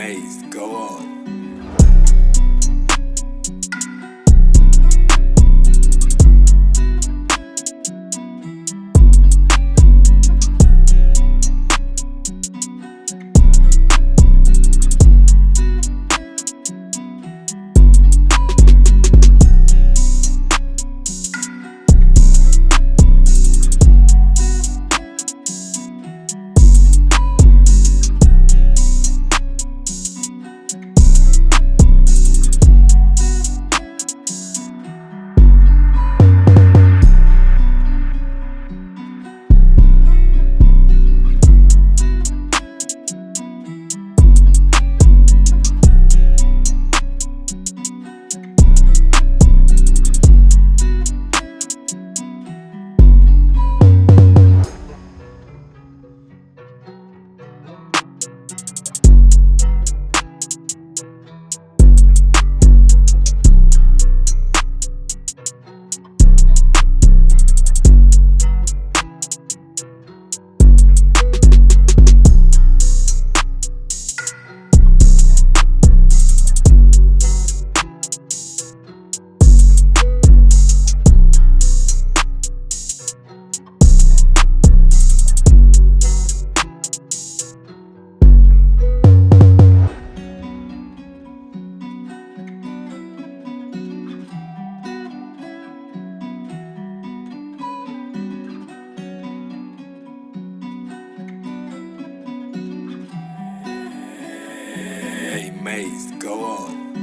Maze, go on. amazed. Go on.